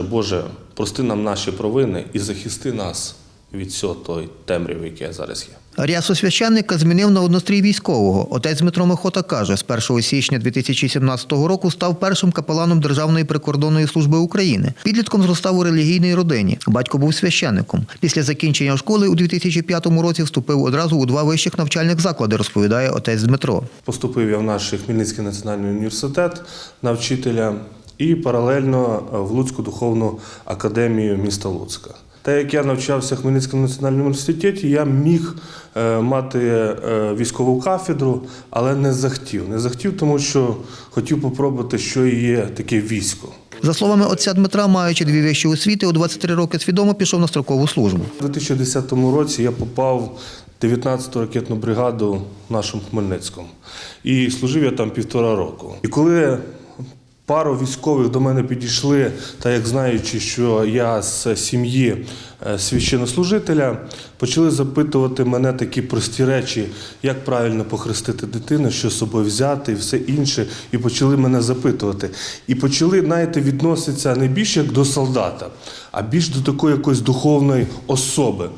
Боже, прости нам наші провини і захисти нас від всього той темряви, яке зараз є. Рясу священника змінив на однострій військового. Отець Дмитро Михота каже, з 1 січня 2017 року став першим капеланом Державної прикордонної служби України. Підлітком зростав у релігійній родині. Батько був священником. Після закінчення школи у 2005 році вступив одразу у два вищих навчальних заклади, розповідає отець Дмитро. Поступив я в наш Хмельницький національний університет на вчителя і паралельно в Луцьку духовну академію міста Луцька. Та як я навчався в Хмельницькому національному університеті, я міг е, мати е, військову кафедру, але не захотів. Не захотів, тому що хотів попробувати, що є таке військо. За словами отця Дмитра, маючи дві вищі освіти, у 23 роки свідомо пішов на строкову службу. У 2010 році я попав в 19-ту ракетну бригаду в нашому Хмельницькому. І служив я там півтора року. І коли пару військових до мене підійшли, та як знаючи, що я з сім'ї е, священнослужителя, почали запитувати мене такі прості речі, як правильно похрестити дитину, що з собою взяти і все інше. І почали мене запитувати. І почали, знаєте, відноситися не більше як до солдата, а більш до такої якоїсь духовної особи.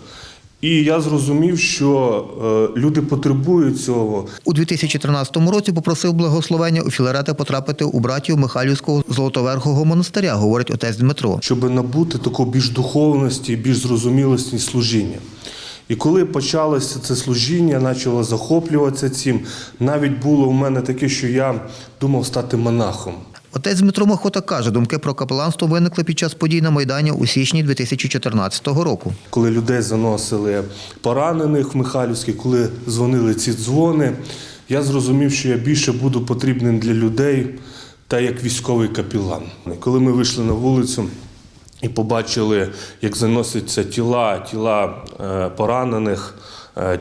І я зрозумів, що е, люди потребують цього. У 2013 році попросив благословення у Філарета потрапити у братів Михайлівського Золотоверхого монастиря, говорить отець Дмитро. щоб набути такої більш духовності, більш зрозумілості служіння. І коли почалося це служіння, почало захоплюватися цим, навіть було у мене таке, що я думав стати монахом. Отець Дмитро Махота каже, думки про капеланство виникли під час подій на Майдані у січні 2014 року. Коли людей заносили поранених в Михайлівський, коли дзвонили ці дзвони, я зрозумів, що я більше буду потрібним для людей та як військовий капілан. Коли ми вийшли на вулицю і побачили, як заносяться тіла, тіла е, поранених,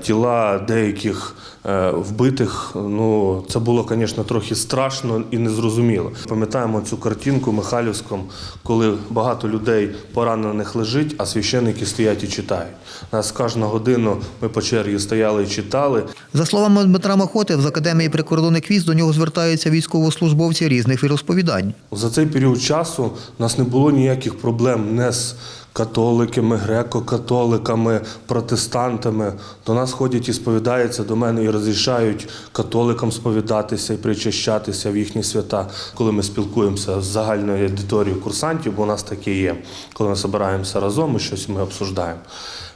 тіла деяких е, вбитих, ну це було, звісно, трохи страшно і незрозуміло. Пам'ятаємо цю картинку Михайлівському, коли багато людей поранених лежить, а священники стоять і читають. Нас кожну годину ми по черзі стояли і читали. За словами Дмитра Махоти, з Академії прикордонних військ до нього звертаються військовослужбовці різних віросповідань. За цей період часу у нас не було ніяких проблем не з католиками, греко-католиками, протестантами. До нас ходять і сповідаються до мене і розрішають католикам сповідатися і причащатися в їхні свята, коли ми спілкуємося з загальною аудиторією курсантів, бо у нас таке є. Коли ми збираємося разом і щось ми обсуждаємо.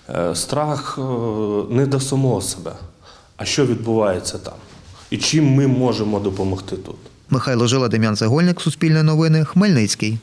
Е, Страх е, не до самого себе, а що відбувається там, і чим ми можемо допомогти тут. Михайло Жила, Дем'ян Цегольник, Суспільне новини, Хмельницький.